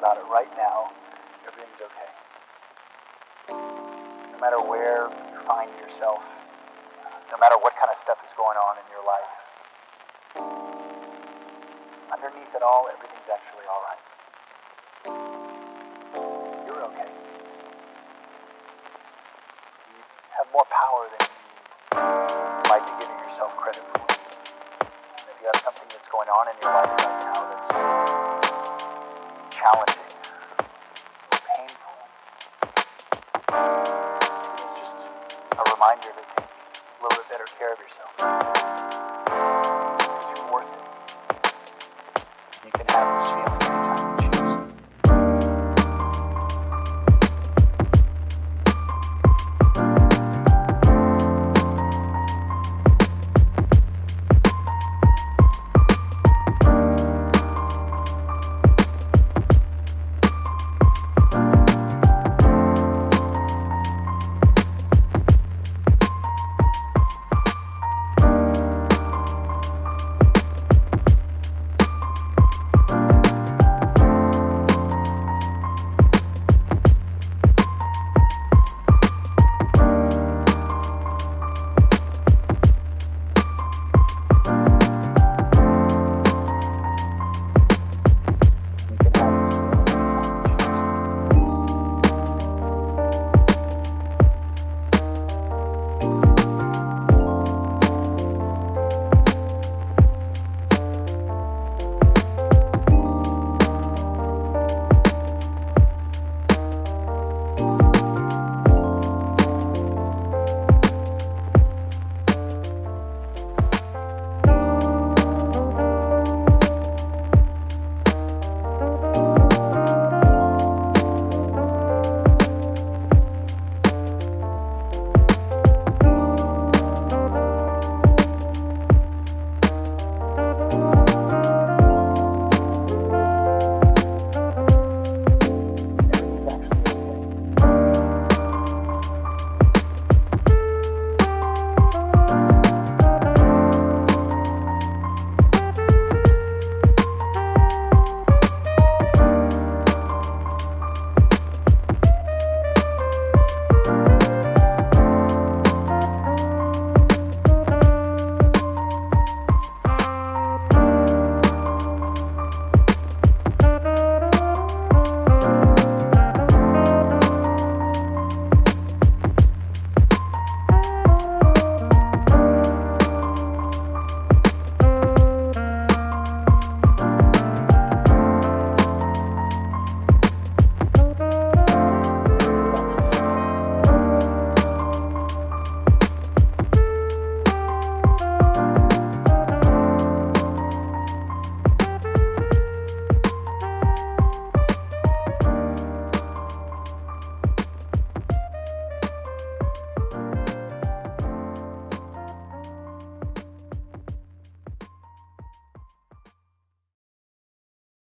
about it right now, everything's okay. No matter where you find yourself, no matter what kind of stuff is going on in your life, underneath it all, everything's actually all right. You're okay. You have more power than you like to give yourself credit for. If you have something that's going on in your life reminder to take a little bit better care of yourself. You're worth it. You can have this feeling